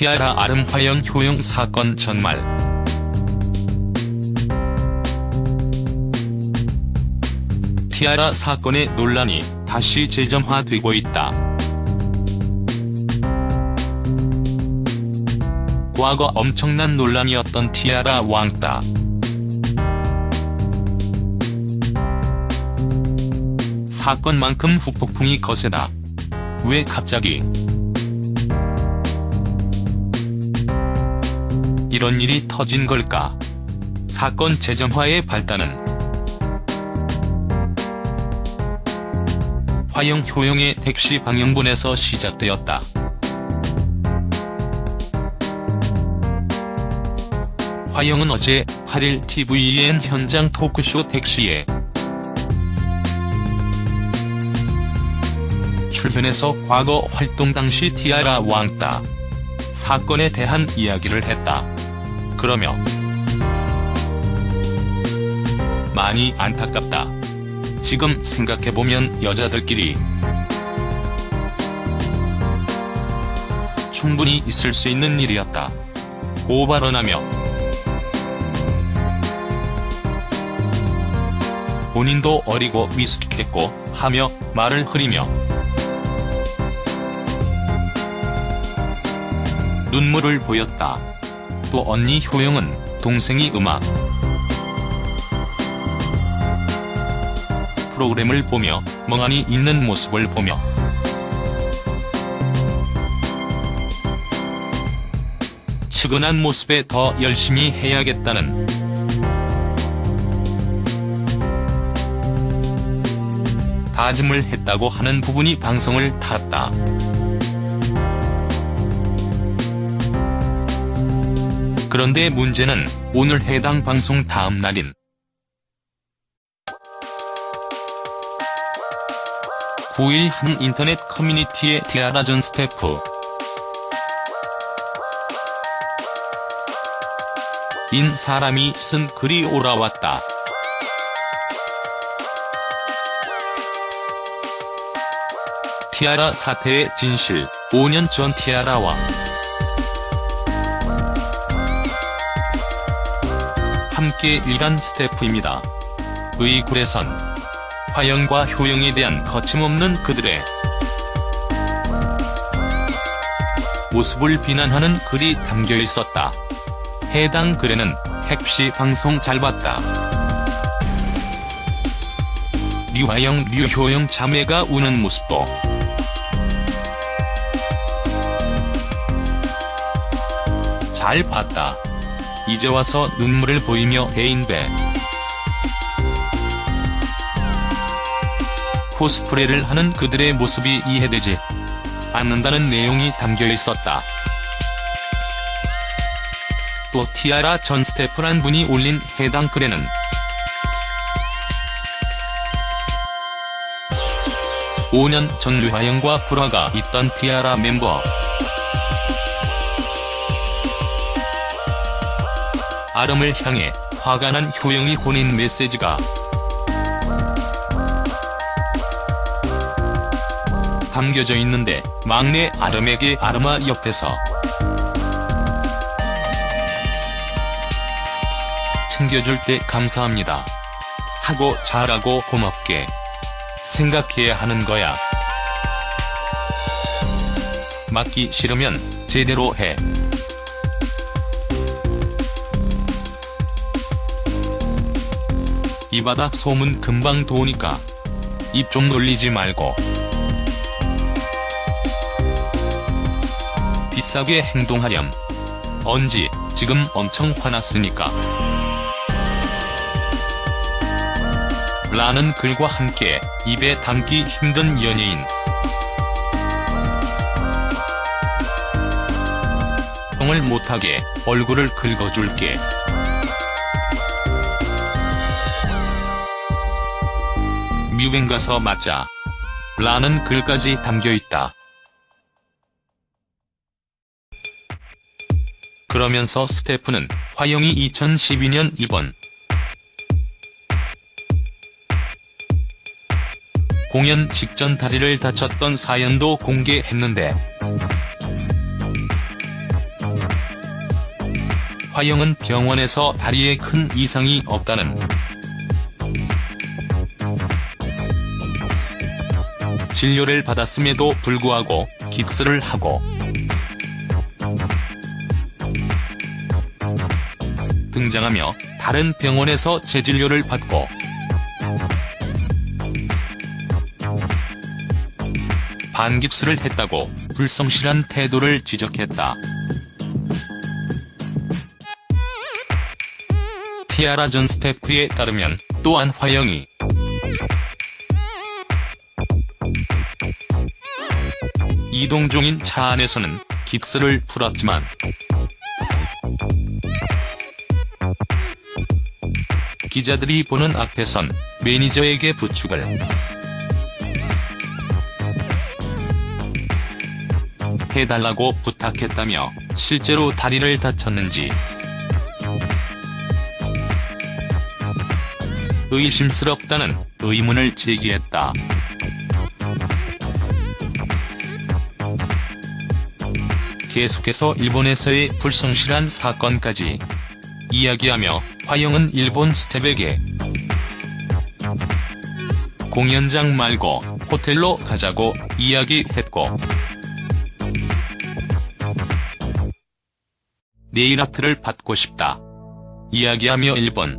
티아라 아름 화영 효용 사건 전말 티아라 사건의 논란이 다시 재점화되고 있다. 과거 엄청난 논란이었던 티아라 왕따. 사건만큼 후폭풍이 거세다. 왜 갑자기 이런 일이 터진 걸까? 사건 재점화의 발단은 화영 효용의 택시 방영분에서 시작되었다. 화영은 어제 8일 TVN 현장 토크쇼 택시에 출연해서 과거 활동 당시 티아라 왕따 사건에 대한 이야기를 했다. 그러며 많이 안타깝다. 지금 생각해보면 여자들끼리 충분히 있을 수 있는 일이었다. 고 발언하며 본인도 어리고 미숙했고 하며 말을 흐리며 눈물을 보였다. 또 언니 효영은 동생이 음악 프로그램을 보며 멍하니 있는 모습을 보며 측은한 모습에 더 열심히 해야겠다는 다짐을 했다고 하는 부분이 방송을 탔다. 그런데 문제는 오늘 해당 방송 다음 날인 9일 한 인터넷 커뮤니티에 티아라 전 스태프 인 사람이 쓴 글이 올라왔다. 티아라 사태의 진실, 5년 전 티아라와 함께 일한 스태프입니다. 의 글에선 화영과 효영에 대한 거침없는 그들의 모습을 비난하는 글이 담겨 있었다. 해당 글에는 택시 방송 잘 봤다. 류화영 류효영 자매가 우는 모습도 잘 봤다. 이제 와서 눈물을 보이며 대인배 코스프레를 하는 그들의 모습이 이해되지 않는다는 내용이 담겨 있었다. 또 티아라 전 스태프란 분이 올린 해당 글에는 (5년) 전 류하영과 불화가 있던 티아라 멤버 아름을 향해 화가 난 효영이 보낸 메시지가 담겨져 있는데 막내 아름에게 아름아 옆에서 챙겨줄 때 감사합니다. 하고 잘하고 고맙게 생각해야 하는 거야. 맞기 싫으면 제대로 해. 이 바닥 소문 금방 도니까 입 좀 놀리지 말고 비싸게 행동하렴. 언지, 지금 엄청 화났으니까. 라는 글과 함께 입에 담기 힘든 연예인. 형을 못하게 얼굴을 긁어줄게. 뮤뱅 가서 맞자. 라는 글까지 담겨있다. 그러면서 스태프는 화영이 2012년 이번 공연 직전 다리를 다쳤던 사연도 공개했는데 화영은 병원에서 다리에 큰 이상이 없다는 진료를 받았음에도 불구하고 깁스를 하고 등장하며 다른 병원에서 재진료를 받고 반깁스를 했다고 불성실한 태도를 지적했다. 티아라 전 스태프에 따르면 또한 화영이 이동종인 차 안에서는 깁스를 풀었지만 기자들이 보는 앞에선 매니저에게 부축을 해달라고 부탁했다며 실제로 다리를 다쳤는지 의심스럽다는 의문을 제기했다. 계속해서 일본에서의 불성실한 사건까지 이야기하며 화영은 일본 스텝에게 공연장 말고 호텔로 가자고 이야기했고 네일아트를 받고 싶다. 이야기하며 일본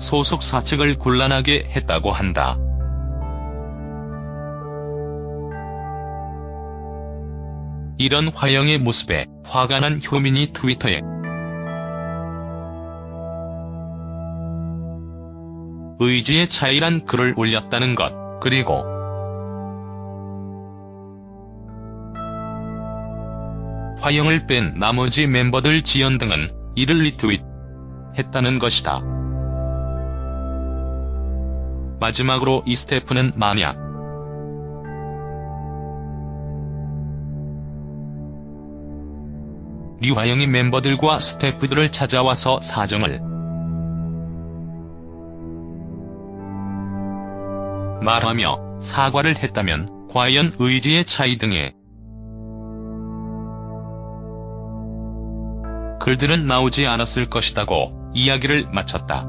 소속사 측을 곤란하게 했다고 한다. 이런 화영의 모습에 화가 난 효민이 트위터에 의지의 차이란 글을 올렸다는 것, 그리고 화영을 뺀 나머지 멤버들 지연 등은 이를 리트윗 했다는 것이다. 마지막으로 이 스태프는 만약 류화영이 멤버들과 스태프들을 찾아와서 사정을 말하며 사과를 했다면 과연 의지의 차이 등의 글들은 나오지 않았을 것이다고 이야기를 마쳤다.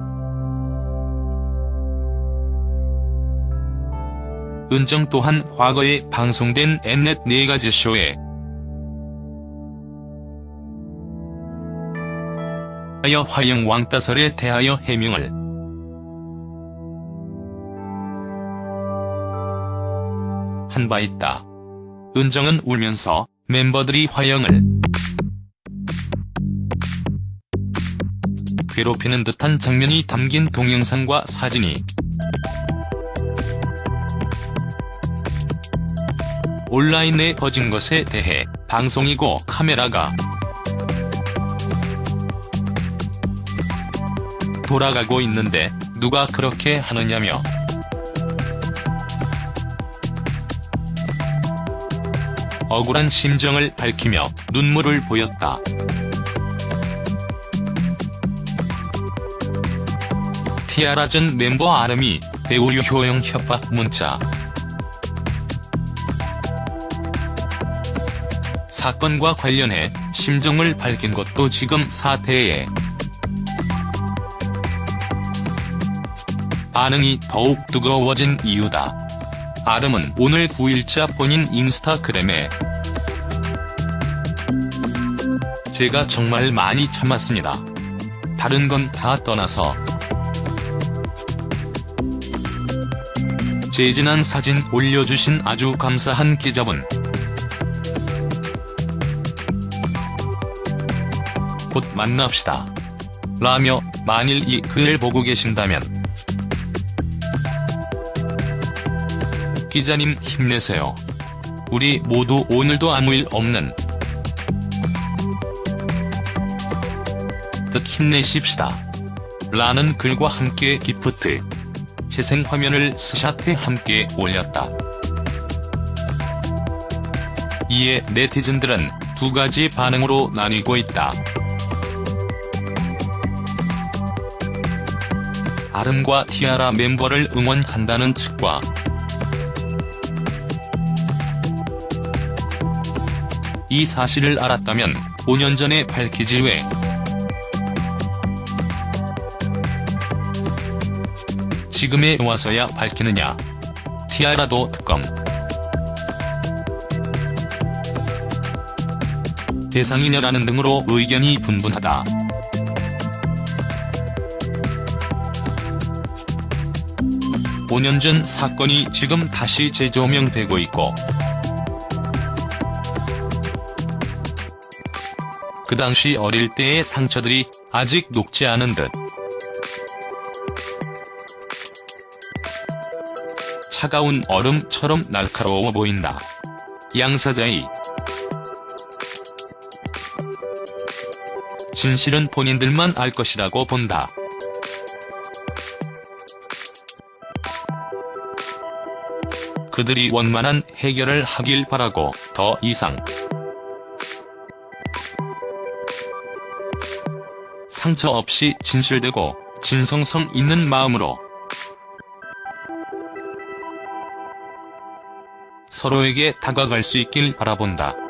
은정 또한 과거에 방송된 엠넷 네가지 쇼에 하여 화영 왕따설에 대하여 해명을 한 바 있다. 은정은 울면서 멤버들이 화영을 괴롭히는 듯한 장면이 담긴 동영상과 사진이 온라인에 퍼진 것에 대해 방송이고 카메라가 돌아가고 있는데 누가 그렇게 하느냐며 억울한 심정을 밝히며 눈물을 보였다. 티아라 전 멤버 아름이 배우 유효영 협박 문자 사건과 관련해 심정을 밝힌 것도 지금 사태에 반응이 더욱 뜨거워진 이유다. 아름은 오늘 9일자 본인 인스타그램에 제가 정말 많이 참았습니다. 다른 건 다 떠나서 재진한 사진 올려주신 아주 감사한 기자분. 곧 만납시다. 라며 만일 이 글을 보고 계신다면 기자님 힘내세요. 우리 모두 오늘도 아무 일 없는 듯 힘내십시다. 라는 글과 함께 기프트, 재생 화면을 스샷해 함께 올렸다. 이에 네티즌들은 두 가지 반응으로 나뉘고 있다. 아름과 티아라 멤버를 응원한다는 측과 이 사실을 알았다면 5년 전에 밝히지 왜 지금에 와서야 밝히느냐. 티아라도 특검. 대상이냐라는 등으로 의견이 분분하다. 오년전 사건이 지금 다시 재조명되고 있고 그 당시 어릴 때의 상처들이 아직 녹지 않은 듯 차가운 얼음처럼 날카로워 보인다. 양사자의 진실은 본인들만 알 것이라고 본다. 그들이 원만한 해결을 하길 바라고 더 이상 상처 없이 진실되고 진성성 있는 마음으로 서로에게 다가갈 수 있길 바라본다.